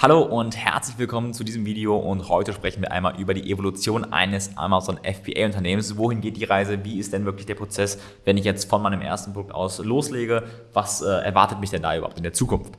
Hallo und herzlich willkommen zu diesem Video und heute sprechen wir einmal über die Evolution eines Amazon FBA Unternehmens. Wohin geht die Reise? Wie ist denn wirklich der Prozess, wenn ich jetzt von meinem ersten Produkt aus loslege? Was äh, erwartet mich denn da überhaupt in der Zukunft?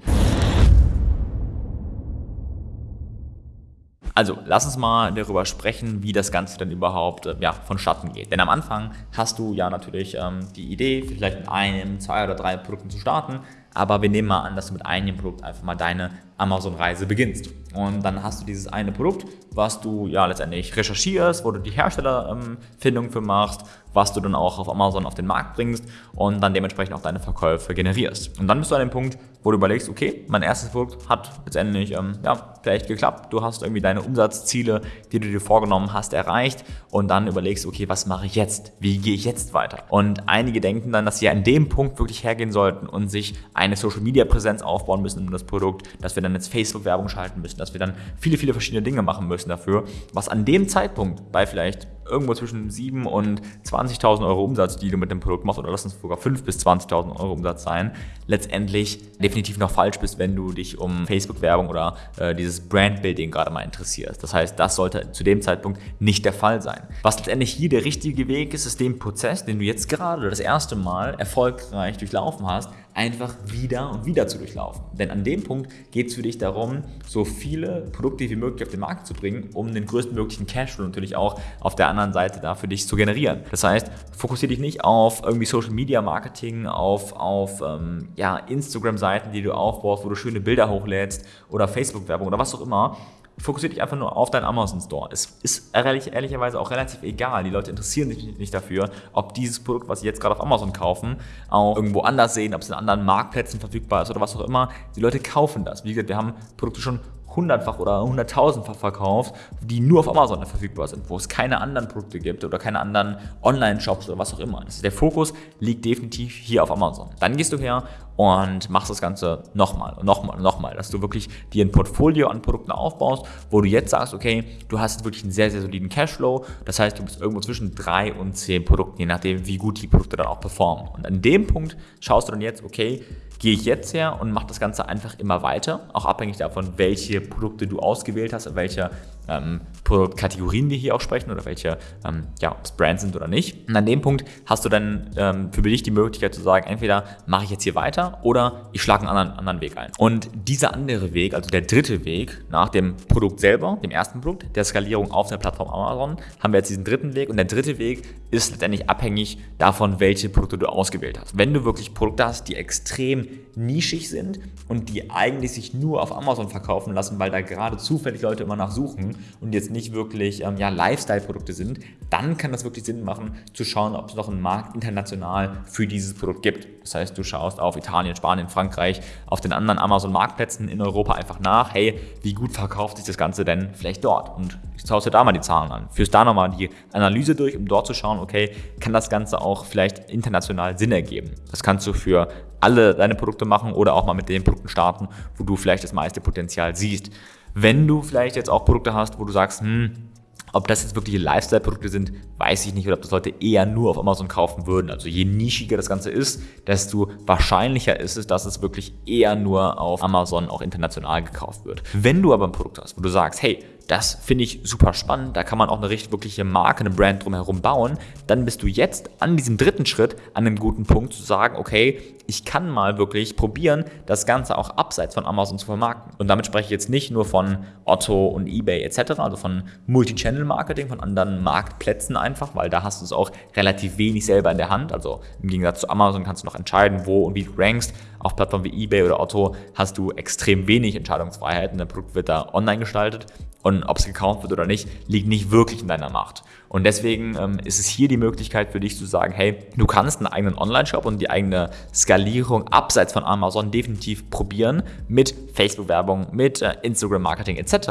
Also, lass uns mal darüber sprechen, wie das Ganze denn überhaupt äh, ja, vonstatten geht. Denn am Anfang hast du ja natürlich ähm, die Idee, vielleicht mit einem, zwei oder drei Produkten zu starten, aber wir nehmen mal an, dass du mit einem Produkt einfach mal deine Amazon-Reise beginnst. Und dann hast du dieses eine Produkt, was du ja letztendlich recherchierst, wo du die Herstellerfindung ähm, für machst, was du dann auch auf Amazon auf den Markt bringst und dann dementsprechend auch deine Verkäufe generierst. Und dann bist du an dem Punkt, wo du überlegst, okay, mein erstes Produkt hat letztendlich ähm, ja, vielleicht geklappt. Du hast irgendwie deine Umsatzziele, die du dir vorgenommen hast, erreicht und dann überlegst, okay, was mache ich jetzt? Wie gehe ich jetzt weiter? Und einige denken dann, dass sie an dem Punkt wirklich hergehen sollten und sich eine Social-Media-Präsenz aufbauen müssen um das Produkt, dass wir dann jetzt Facebook-Werbung schalten müssen, dass wir dann viele, viele verschiedene Dinge machen müssen dafür, was an dem Zeitpunkt bei vielleicht irgendwo zwischen 7 und 20.000 Euro Umsatz, die du mit dem Produkt machst, oder lass uns sogar 5 bis 20.000 Euro Umsatz sein, letztendlich definitiv noch falsch bist, wenn du dich um Facebook-Werbung oder äh, dieses Brand-Building gerade mal interessierst. Das heißt, das sollte zu dem Zeitpunkt nicht der Fall sein. Was letztendlich hier der richtige Weg ist, ist den Prozess, den du jetzt gerade das erste Mal erfolgreich durchlaufen hast, einfach wieder und wieder zu durchlaufen. Denn an dem Punkt geht es für dich darum, so viele Produkte wie möglich auf den Markt zu bringen, um den größtmöglichen Cashflow natürlich auch auf der anderen Seite da für dich zu generieren. Das heißt, fokussiere dich nicht auf irgendwie Social Media Marketing, auf, auf ähm, ja, Instagram-Seiten, die du aufbaust, wo du schöne Bilder hochlädst oder Facebook-Werbung oder was auch immer, fokussiere dich einfach nur auf deinen Amazon Store. Es ist ehrlich, ehrlicherweise auch relativ egal. Die Leute interessieren sich nicht dafür, ob dieses Produkt, was sie jetzt gerade auf Amazon kaufen, auch irgendwo anders sehen, ob es in anderen Marktplätzen verfügbar ist oder was auch immer. Die Leute kaufen das. Wie gesagt, wir haben Produkte schon hundertfach oder hunderttausendfach verkauft, die nur auf Amazon verfügbar sind, wo es keine anderen Produkte gibt oder keine anderen Online-Shops oder was auch immer. Also der Fokus liegt definitiv hier auf Amazon. Dann gehst du her und machst das Ganze nochmal und nochmal und nochmal, dass du wirklich dir ein Portfolio an Produkten aufbaust, wo du jetzt sagst, okay, du hast wirklich einen sehr, sehr soliden Cashflow. Das heißt, du bist irgendwo zwischen drei und zehn Produkten, je nachdem, wie gut die Produkte dann auch performen. Und an dem Punkt schaust du dann jetzt, okay, gehe ich jetzt her und mache das Ganze einfach immer weiter, auch abhängig davon, welche Produkte du ausgewählt hast, welche ähm, Produktkategorien wir hier auch sprechen oder welche, ähm, ja, Brands sind oder nicht. Und an dem Punkt hast du dann ähm, für dich die Möglichkeit zu sagen, entweder mache ich jetzt hier weiter oder ich schlage einen anderen, anderen Weg ein. Und dieser andere Weg, also der dritte Weg nach dem Produkt selber, dem ersten Produkt, der Skalierung auf der Plattform Amazon, haben wir jetzt diesen dritten Weg. Und der dritte Weg ist letztendlich abhängig davon, welche Produkte du ausgewählt hast. Wenn du wirklich Produkte hast, die extrem nischig sind und die eigentlich sich nur auf Amazon verkaufen lassen, weil da gerade zufällig Leute immer nachsuchen und jetzt nicht wirklich ähm, ja, Lifestyle-Produkte sind, dann kann das wirklich Sinn machen, zu schauen, ob es noch einen Markt international für dieses Produkt gibt. Das heißt, du schaust auf Italien, Spanien, Frankreich, auf den anderen Amazon-Marktplätzen in Europa einfach nach, hey, wie gut verkauft sich das Ganze denn vielleicht dort? Und schaust dir da mal die Zahlen an, führst da nochmal die Analyse durch, um dort zu schauen, okay, kann das Ganze auch vielleicht international Sinn ergeben? Das kannst du für alle deine Produkte machen oder auch mal mit den Produkten starten, wo du vielleicht das meiste Potenzial siehst. Wenn du vielleicht jetzt auch Produkte hast, wo du sagst, hm, ob das jetzt wirkliche Lifestyle-Produkte sind, weiß ich nicht, oder ob das Leute eher nur auf Amazon kaufen würden. Also je nischiger das Ganze ist, desto wahrscheinlicher ist es, dass es wirklich eher nur auf Amazon auch international gekauft wird. Wenn du aber ein Produkt hast, wo du sagst, hey, das finde ich super spannend, da kann man auch eine richtig wirkliche Marke, eine Brand drumherum bauen, dann bist du jetzt an diesem dritten Schritt an einem guten Punkt zu sagen, okay, ich kann mal wirklich probieren, das Ganze auch abseits von Amazon zu vermarkten. Und damit spreche ich jetzt nicht nur von Otto und eBay etc., also von Multi-Channel-Marketing, von anderen Marktplätzen einfach, weil da hast du es auch relativ wenig selber in der Hand. Also im Gegensatz zu Amazon kannst du noch entscheiden, wo und wie du rankst. Auf Plattformen wie eBay oder Otto hast du extrem wenig Entscheidungsfreiheit und dein Produkt wird da online gestaltet und ob es gekauft wird oder nicht, liegt nicht wirklich in deiner Macht. Und deswegen ähm, ist es hier die Möglichkeit für dich zu sagen, hey, du kannst einen eigenen Online-Shop und die eigene Skalierung abseits von Amazon definitiv probieren mit Facebook-Werbung, mit äh, Instagram-Marketing etc.,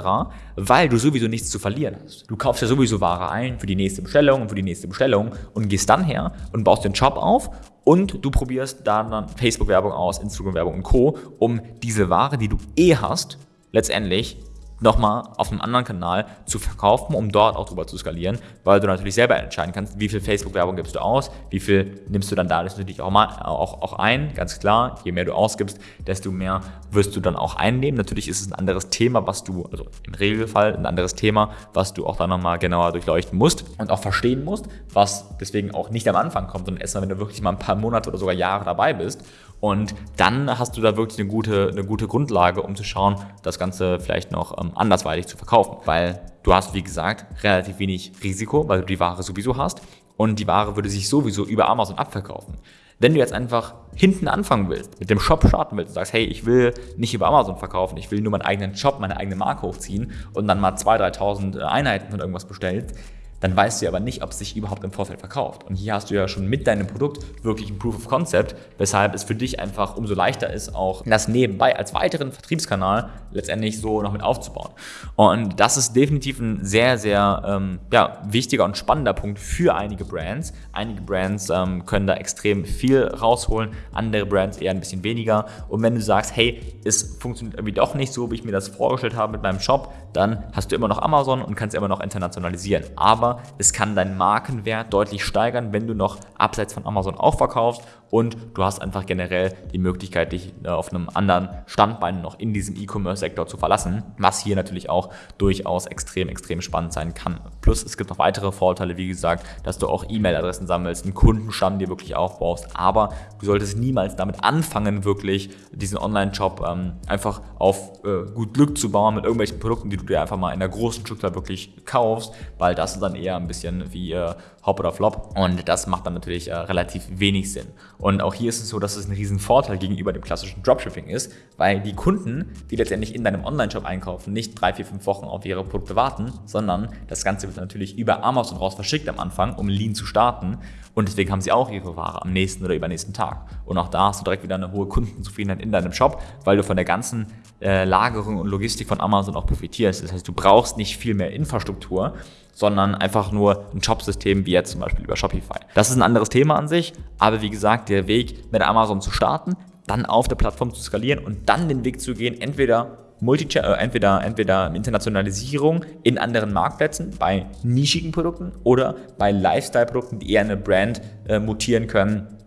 weil du sowieso nichts zu verlieren hast. Du kaufst ja sowieso Ware ein für die nächste Bestellung und für die nächste Bestellung und gehst dann her und baust den Shop auf und du probierst dann Facebook-Werbung aus, Instagram-Werbung und Co., um diese Ware, die du eh hast, letztendlich nochmal auf einem anderen Kanal zu verkaufen, um dort auch drüber zu skalieren, weil du natürlich selber entscheiden kannst, wie viel Facebook-Werbung gibst du aus, wie viel nimmst du dann da natürlich auch, mal, auch, auch ein, ganz klar. Je mehr du ausgibst, desto mehr wirst du dann auch einnehmen. Natürlich ist es ein anderes Thema, was du, also im Regelfall ein anderes Thema, was du auch dann nochmal genauer durchleuchten musst und auch verstehen musst, was deswegen auch nicht am Anfang kommt, sondern erst mal, wenn du wirklich mal ein paar Monate oder sogar Jahre dabei bist. Und dann hast du da wirklich eine gute, eine gute Grundlage, um zu schauen, das Ganze vielleicht noch ähm, andersweitig zu verkaufen. Weil du hast, wie gesagt, relativ wenig Risiko, weil du die Ware sowieso hast und die Ware würde sich sowieso über Amazon abverkaufen. Wenn du jetzt einfach hinten anfangen willst, mit dem Shop starten willst und sagst, hey, ich will nicht über Amazon verkaufen, ich will nur meinen eigenen Shop, meine eigene Marke hochziehen und dann mal 2.000, 3.000 Einheiten von irgendwas bestellst, dann weißt du aber nicht, ob es sich überhaupt im Vorfeld verkauft. Und hier hast du ja schon mit deinem Produkt wirklich ein Proof of Concept, weshalb es für dich einfach umso leichter ist, auch das nebenbei als weiteren Vertriebskanal letztendlich so noch mit aufzubauen. Und das ist definitiv ein sehr, sehr ähm, ja, wichtiger und spannender Punkt für einige Brands. Einige Brands ähm, können da extrem viel rausholen, andere Brands eher ein bisschen weniger. Und wenn du sagst, hey, es funktioniert irgendwie doch nicht so, wie ich mir das vorgestellt habe mit meinem Shop, dann hast du immer noch Amazon und kannst immer noch internationalisieren. Aber aber es kann deinen Markenwert deutlich steigern, wenn du noch abseits von Amazon auch verkaufst und du hast einfach generell die Möglichkeit, dich äh, auf einem anderen Standbein noch in diesem E-Commerce-Sektor zu verlassen, was hier natürlich auch durchaus extrem, extrem spannend sein kann. Plus es gibt noch weitere Vorteile, wie gesagt, dass du auch E-Mail-Adressen sammelst, einen Kundenstamm dir wirklich aufbaust, aber du solltest niemals damit anfangen, wirklich diesen Online-Shop ähm, einfach auf äh, gut Glück zu bauen mit irgendwelchen Produkten, die du dir einfach mal in der großen Stückzahl wirklich kaufst, weil das ist dann eher ein bisschen wie äh, Hop oder Flop und das macht dann natürlich äh, relativ wenig Sinn. Und auch hier ist es so, dass es ein riesen Vorteil gegenüber dem klassischen Dropshipping ist, weil die Kunden, die letztendlich in deinem Online-Shop einkaufen, nicht drei, vier, fünf Wochen auf ihre Produkte warten, sondern das Ganze wird natürlich über Amazon raus verschickt am Anfang, um Lean zu starten. Und deswegen haben sie auch ihre Ware am nächsten oder übernächsten Tag. Und auch da hast du direkt wieder eine hohe Kundenzufriedenheit in deinem Shop, weil du von der ganzen äh, Lagerung und Logistik von Amazon auch profitierst. Das heißt, du brauchst nicht viel mehr Infrastruktur, sondern einfach nur ein Shopsystem wie jetzt zum Beispiel über Shopify. Das ist ein anderes Thema an sich, aber wie gesagt, der Weg mit Amazon zu starten, dann auf der Plattform zu skalieren und dann den Weg zu gehen, entweder Multi äh, entweder, entweder Internationalisierung in anderen Marktplätzen bei nischigen Produkten oder bei Lifestyle-Produkten, die eher eine Brand äh, mutieren können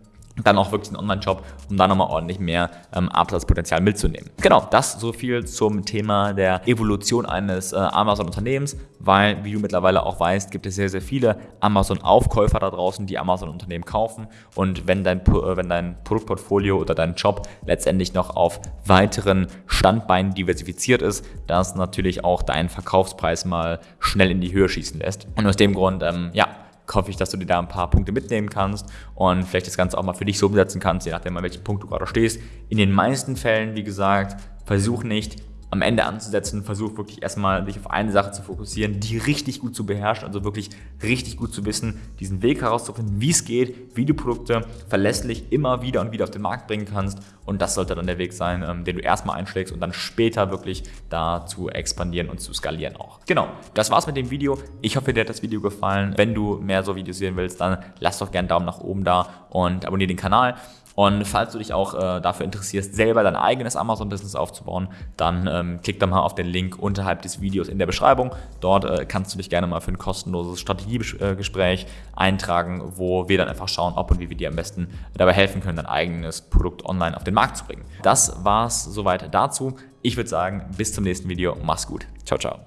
dann auch wirklich einen Online-Shop, um da nochmal ordentlich mehr ähm, Absatzpotenzial mitzunehmen. Genau, das so viel zum Thema der Evolution eines äh, Amazon-Unternehmens, weil, wie du mittlerweile auch weißt, gibt es sehr, sehr viele Amazon-Aufkäufer da draußen, die Amazon-Unternehmen kaufen und wenn dein, äh, wenn dein Produktportfolio oder dein Job letztendlich noch auf weiteren Standbeinen diversifiziert ist, das natürlich auch deinen Verkaufspreis mal schnell in die Höhe schießen lässt. Und aus dem Grund, ähm, ja, hoffe ich, dass du dir da ein paar Punkte mitnehmen kannst und vielleicht das Ganze auch mal für dich so umsetzen kannst, je nachdem, an welchem Punkt du gerade stehst. In den meisten Fällen, wie gesagt, versuch nicht am Ende anzusetzen, versuch wirklich erstmal dich auf eine Sache zu fokussieren, die richtig gut zu beherrschen, also wirklich richtig gut zu wissen, diesen Weg herauszufinden, wie es geht, wie du Produkte verlässlich immer wieder und wieder auf den Markt bringen kannst und das sollte dann der Weg sein, ähm, den du erstmal einschlägst und dann später wirklich da zu expandieren und zu skalieren auch. Genau, das war's mit dem Video. Ich hoffe, dir hat das Video gefallen. Wenn du mehr so Videos sehen willst, dann lass doch gerne einen Daumen nach oben da und abonniere den Kanal. Und falls du dich auch äh, dafür interessierst, selber dein eigenes Amazon-Business aufzubauen, dann ähm, klick doch mal auf den Link unterhalb des Videos in der Beschreibung. Dort äh, kannst du dich gerne mal für ein kostenloses Strategiegespräch eintragen, wo wir dann einfach schauen, ob und wie wir dir am besten dabei helfen können, dein eigenes Produkt online auf den Markt zu bringen. Das war's soweit dazu. Ich würde sagen, bis zum nächsten Video. Mach's gut. Ciao, ciao.